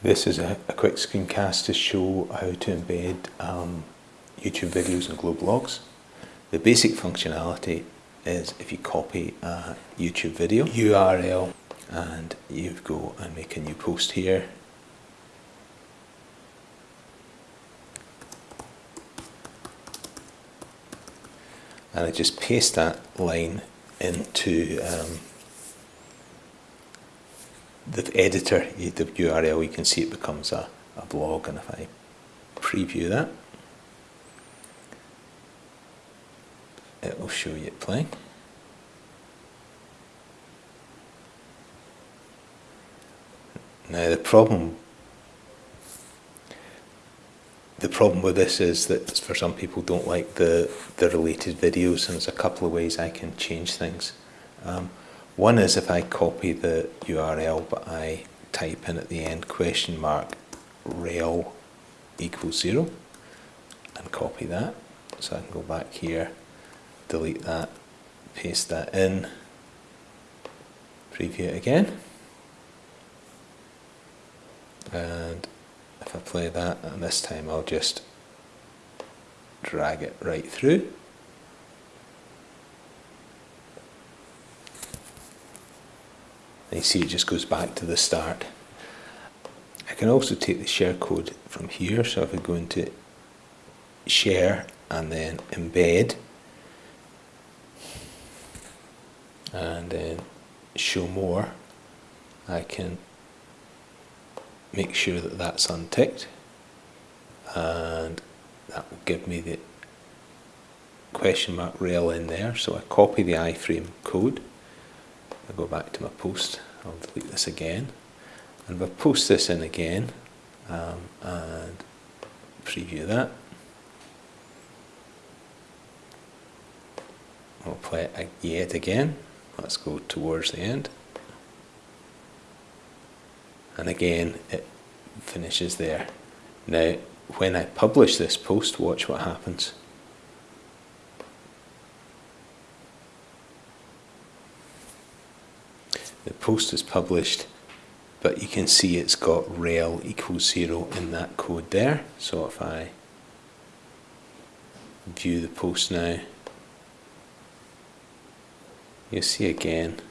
This is a, a, quick screencast to show how to embed um, YouTube videos and Glow Blogs. The basic functionality is if you copy a YouTube video URL and you go and make a new post here and I just paste that line into um, the editor, URL, you can see it becomes a, a blog and if I preview that it will show you it playing. Now the problem the problem with this is that for some people don't like the, the related videos and there's a couple of ways I can change things. Um, one is if I copy the URL but I type in at the end question mark rel equals zero and copy that. So I can go back here, delete that, paste that in, preview it again. And if I play that, and this time I'll just drag it right through. You see it just goes back to the start. I can also take the share code from here, so if I go into share and then embed and then show more, I can make sure that that's unticked and that will give me the question mark rel in there so I copy the iframe code I go back to my post I'll delete this again and if I post this in again um, and preview that I'll play it yet again let's go towards the end and again it finishes there. Now when I publish this post watch what happens. The post is published but you can see it's got rel equals zero in that code there so if I view the post now you see again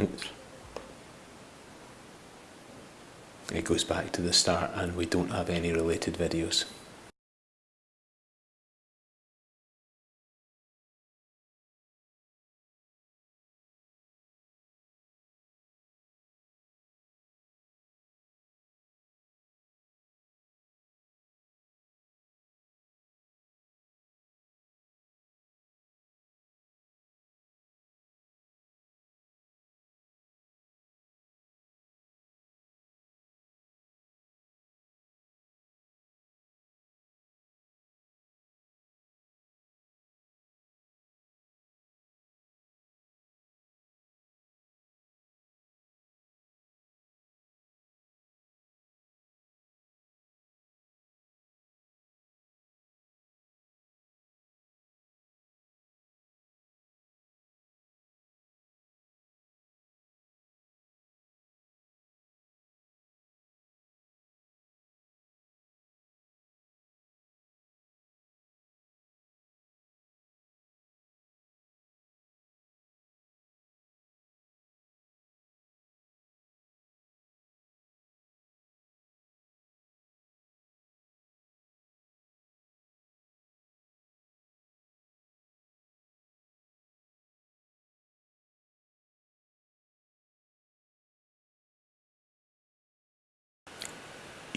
Oops. It goes back to the start and we don't have any related videos.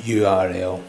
URL